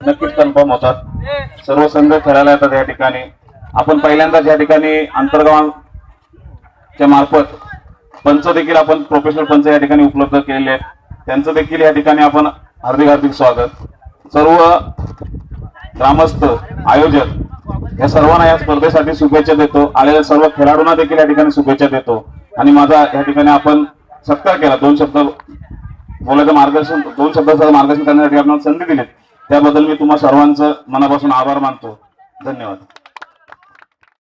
नक्कीच कन्फर्म होतात. सर्व संघ खेळायला येतात या ठिकाणी. आपण पहिल्यांदाच या ठिकाणी आंतरगावांच्या मार्फत पंच देखील आपण प्रोफेशनल पंच या ठिकाणी उपलब्ध केलेले आहेत. त्यांचं देखील या ठिकाणी आपण हार्दिक हार्दिक स्वागत. सर्व ग्रामस्थ आयोजक या सर्वांना या स्पर्धेसाठी शुभेच्छा देतो. आलेल्या सर्व खेळाडूंना देखील या ठिकाणी शुभेच्छा देतो. आणि माझा या ठिकाणी आपण सत्कार केला. दोन शब्द बोलायचं मार्गदर्शन दोन शब्दाचं मार्गदर्शन करण्यासाठी आपण संधी दिली त्याबद्दल मी तुम्हा सर्वांचं मनापासून आभार मानतो. धन्यवाद.